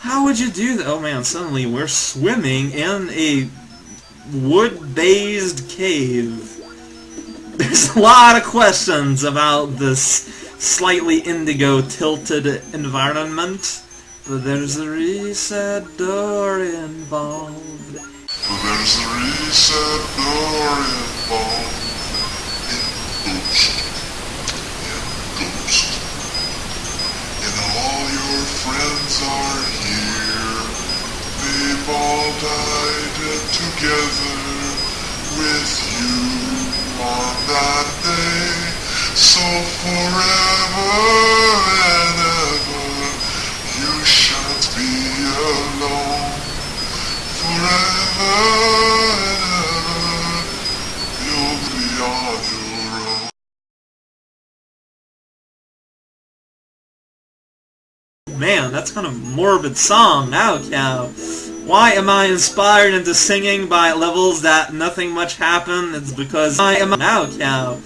How would you do that? Oh man, suddenly we're swimming in a wood-based cave. There's a lot of questions about this slightly indigo-tilted environment, but there's a reset door involved. But there's a reset door involved died together with you on that day. So forever and ever you shan't be alone. Forever and ever you'll be on your own. Man, that's kind of morbid song, now cow. Why am I inspired into singing by levels that nothing much happened? It's because I am a now cow.